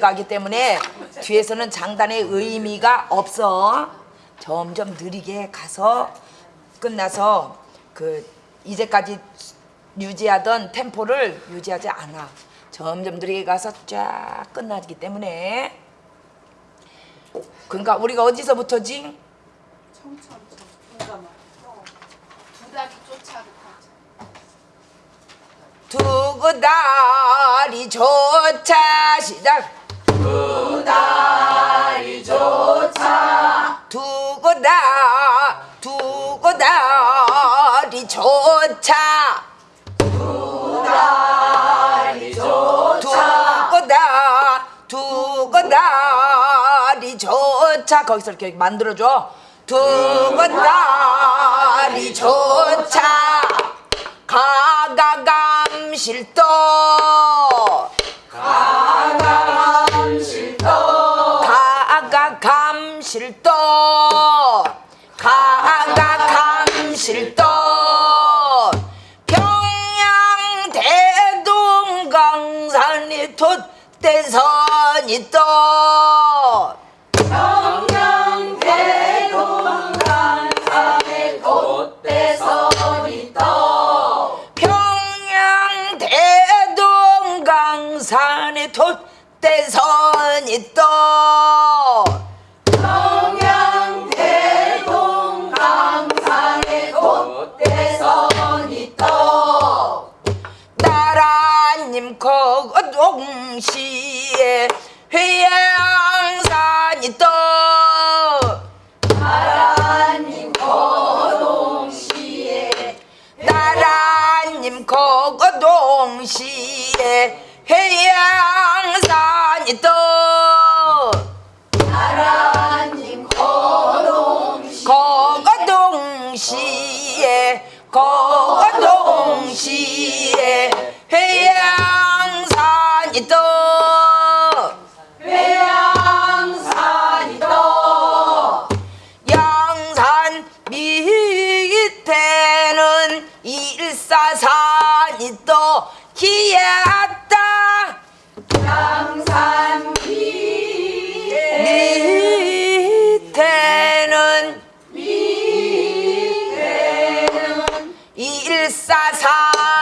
가기 때문에 뒤에서는 장단의 의미가 없어. 점점 느리게 가서 끝나서 그 이제까지 유지하던 템포를 유지하지 않아. 점점 느리게 가서 쫙 끝나기 때문에 그러니까 우리가 어디서부터지? 두 다리 쫓아부터 두고 다리 조차 시작 두 다리 조차. 두고 다 두고 다리 조차. 두 다리 조차. 두고 다 두고 다리 조차. 거기서 이렇게 만들어줘. 두고 다리 조차. 가가감실도 가가감실도 대 동강산이 돛대선이 또 평양 대동강산에 돛대선이 또 동시에 거거 동시에 해양산이 또 양산 밑에는 일사산이 또 기었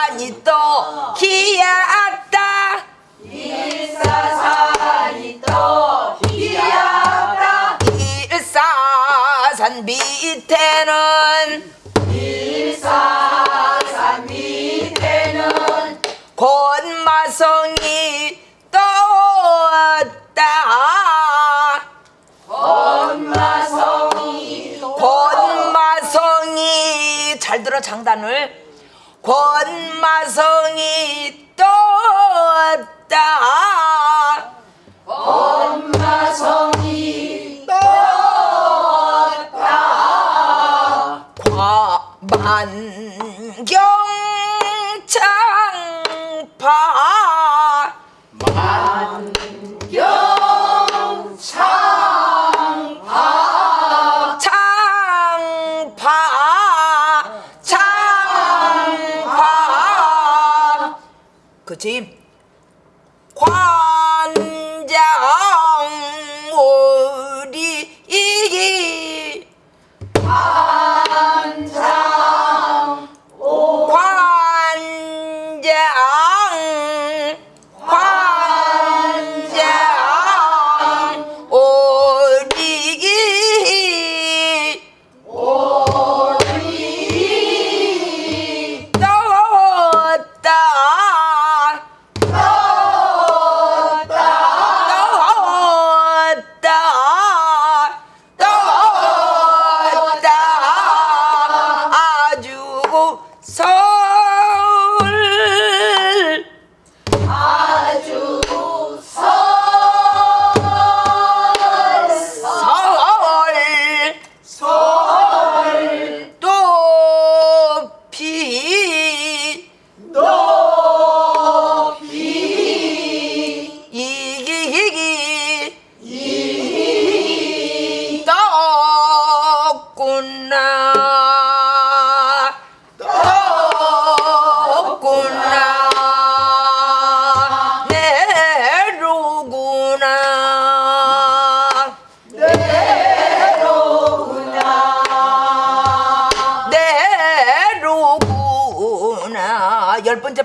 일사산이 또 기었다. 일사산 밑에는 일사산 밑에는 권마성이 떴다. 권마성이 권마성이 잘 들어 장단을 권마성이 떴다 그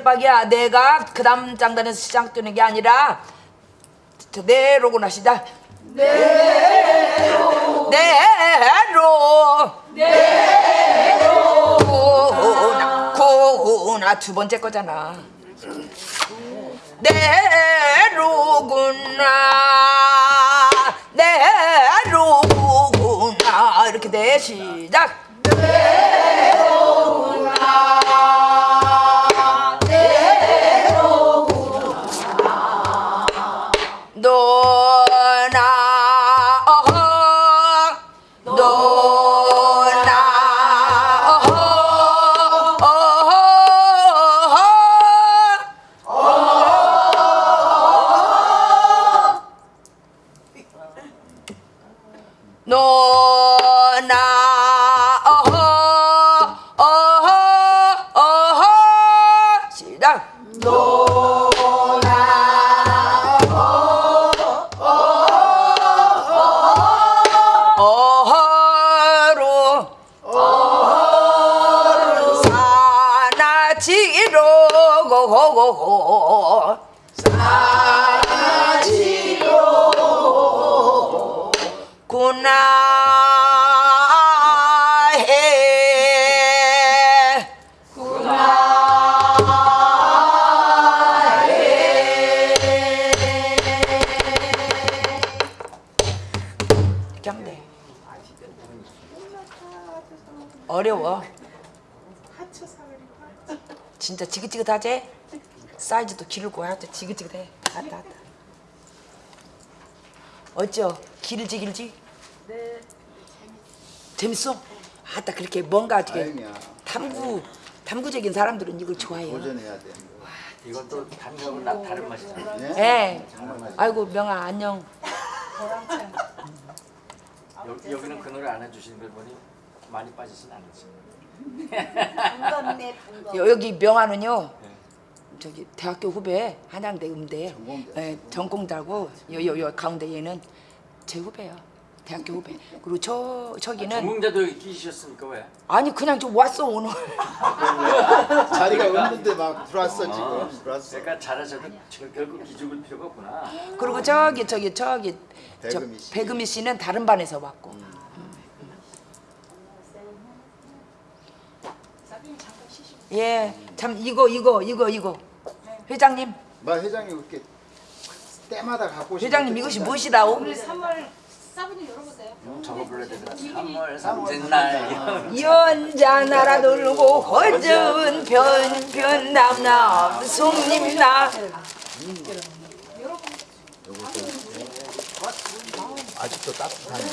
마지막이야. 내가 그 다음 장단에서 시작되는 게 아니라 저 내로구나 시작. 내로 내로 내로 구나 두 번째 거잖아. 내로구나 내로구나 이렇게 돼 시작. 너 사나지로 구나 이렇게 하면 돼. 어려워. 진짜 지긋지긋하지? 사이즈도 길고 하여튼 지긋지긋해. 왔다 왔다. 어쩌? 길지 길지? 네. 재밌어? 아따 그렇게 뭔가 다행이야. 탐구 탐구적인 사람들은 이걸 좋아해요. 도전해야 돼. 이것도 나 다른 맛이잖아. 네? 예. 아이고 명아 안녕. 여기, 여기는 그 노래 안 해주시는 걸 보니 많이 빠지진 않으시. 여- 여기 명아는요. 저기 대학교 후배 한양대 음대 전공대. 예, 전공자고 여여 여 가운데 얘는 제 후배야. 대학교 후배. 그리고 저 저기는 전공자도 여기 끼셨습니까 왜? 아니 그냥 좀 왔어 오늘. 자리가 없는데 막 들어왔어 지금. 들어왔어. 그러니까 잘하셔도 저- 결국 기죽을 필요가 없구나. 그리고 저기 저기 저기 저 배금희 씨. 배금희 씨는 다른 반에서 왔고. 예, 참 이거 이거 이거 이거 회장님 막 회장이 그렇게 때마다 갖고 오시는 회장님 거 이것이 진짜. 무엇이다오? 3월 사부님 열어보세요. 저거 불러야 되잖아. 3월 삼진날. 연자 날아 돌고 허전 변변 남남 송림나 아직도 따뜻하네.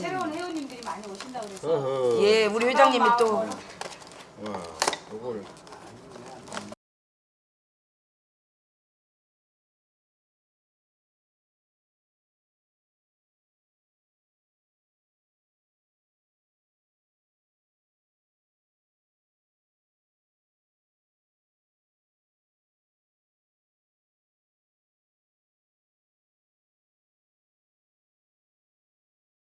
새로운 회원님들이 많이 오신다고 그래서. 예 우리 회장님이 또 와, 요걸